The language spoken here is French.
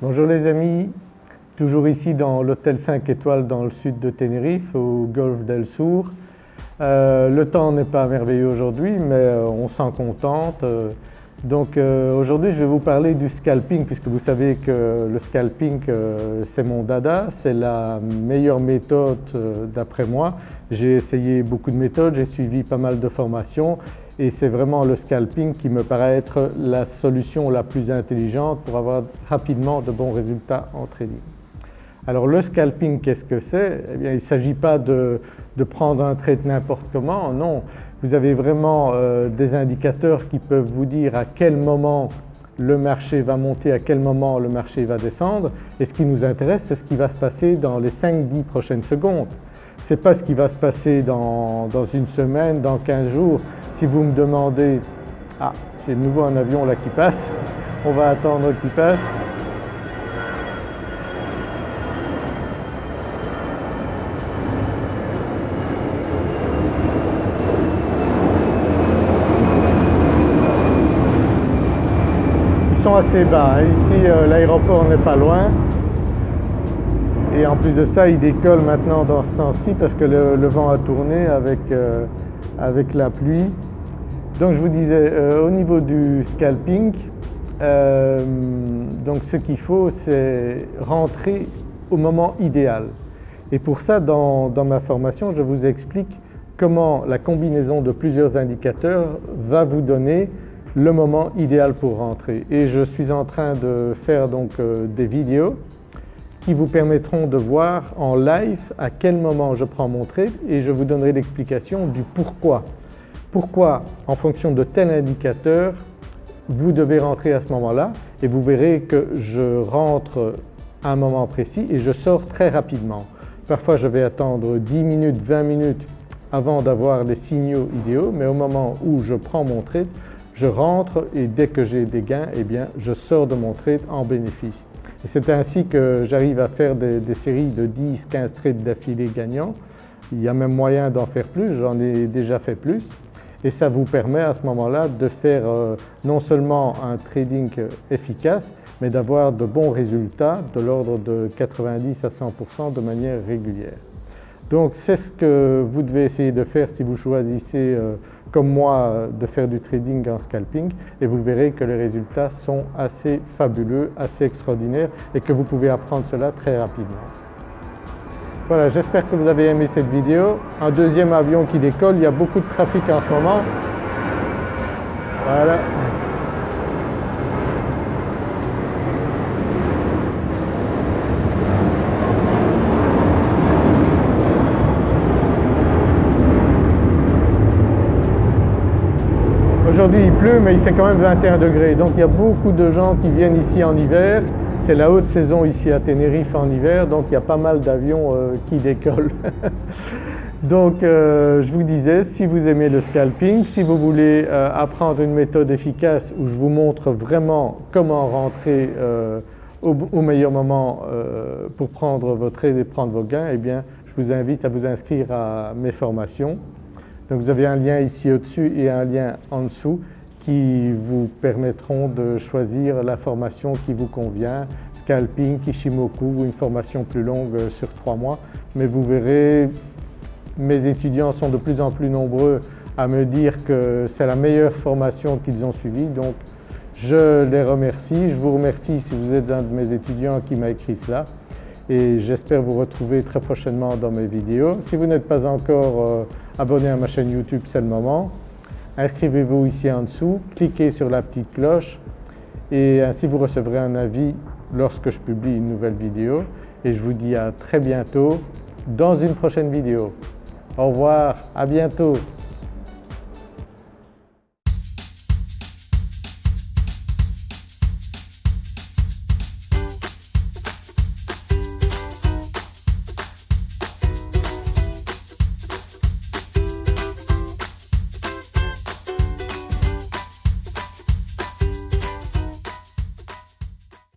Bonjour les amis, toujours ici dans l'hôtel 5 étoiles dans le sud de Tenerife au golfe d'El Sur. Euh, le temps n'est pas merveilleux aujourd'hui mais euh, on s'en contente. Euh, donc aujourd'hui je vais vous parler du scalping puisque vous savez que le scalping c'est mon dada, c'est la meilleure méthode d'après moi. J'ai essayé beaucoup de méthodes, j'ai suivi pas mal de formations et c'est vraiment le scalping qui me paraît être la solution la plus intelligente pour avoir rapidement de bons résultats en trading. Alors le scalping qu'est-ce que c'est? Eh bien il ne s'agit pas de, prendre un trade n'importe comment, non. Vous avez vraiment euh, des indicateurs qui peuvent vous dire à quel moment le marché va monter, à quel moment le marché va descendre et ce qui nous intéresse c'est ce qui va se passer dans les 5-10 prochaines secondes. Ce n'est pas ce qui va se passer dans, dans une semaine, dans 15 jours, si vous me demandez « Ah, j'ai de nouveau un avion là qui passe, on va attendre qu'il passe ». Sont assez bas, hein. ici euh, l'aéroport n'est pas loin et en plus de ça il décolle maintenant dans ce sens-ci parce que le, vent a tourné avec, euh, avec la pluie donc je vous disais, euh, au niveau du scalping, donc ce qu'il faut c'est rentrer au moment idéal. Et pour ça dans, ma formation je vous explique comment la combinaison de plusieurs indicateurs va vous donner le moment idéal pour rentrer. Et je suis en train de faire donc euh, des vidéos qui vous permettront de voir en live à quel moment je prends mon trade et je vous donnerai l'explication du pourquoi pourquoi en fonction de tel indicateur vous devez rentrer à ce moment-là et vous verrez que je rentre à un moment précis et je sors très rapidement. Parfois je vais attendre 10 minutes, 20 minutes avant d'avoir les signaux idéaux mais au moment où je prends mon trade, je rentre et dès que j'ai des gains, eh je sors de mon trade en bénéfice. Et c'est ainsi que j'arrive à faire des, séries de 10-15 trades d'affilée gagnants. Il y a même moyen d'en faire plus, j'en ai déjà fait plus et ça vous permet à ce moment-là de faire euh, non seulement un trading efficace mais d'avoir de bons résultats de l'ordre de 90 à 100% de manière régulière. Donc c'est ce que vous devez essayer de faire si vous choisissez euh, comme moi de faire du trading en scalping et vous verrez que les résultats sont assez fabuleux, assez extraordinaires et que vous pouvez apprendre cela très rapidement. Voilà, j'espère que vous avez aimé cette vidéo. Un deuxième avion qui décolle, il y a beaucoup de trafic en ce moment. Voilà. Aujourd'hui il pleut mais il fait quand même 21 degrés donc il y a beaucoup de gens qui viennent ici en hiver c'est la haute saison ici à Tenerife en hiver donc il y a pas mal d'avions euh, qui décollent. donc euh, je vous disais si vous aimez le scalping, si vous voulez euh, apprendre une méthode efficace où je vous montre vraiment comment rentrer au, meilleur moment pour prendre votre aide et prendre vos gains, eh bien je vous invite à vous inscrire à mes formations. Donc vous avez un lien ici au-dessus et un lien en dessous qui vous permettront de choisir la formation qui vous convient, scalping, kishimoku ou une formation plus longue sur trois mois. Mais vous verrez, mes étudiants sont de plus en plus nombreux à me dire que c'est la meilleure formation qu'ils ont suivie donc je les remercie. Je vous remercie si vous êtes un de mes étudiants qui m'a écrit cela et j'espère vous retrouver très prochainement dans mes vidéos. Si vous n'êtes pas encore abonné à ma chaîne YouTube, c'est le moment. Inscrivez-vous ici en dessous, cliquez sur la petite cloche. Et ainsi vous recevrez un avis lorsque je publie une nouvelle vidéo. Et je vous dis à très bientôt dans une prochaine vidéo. Au revoir, à bientôt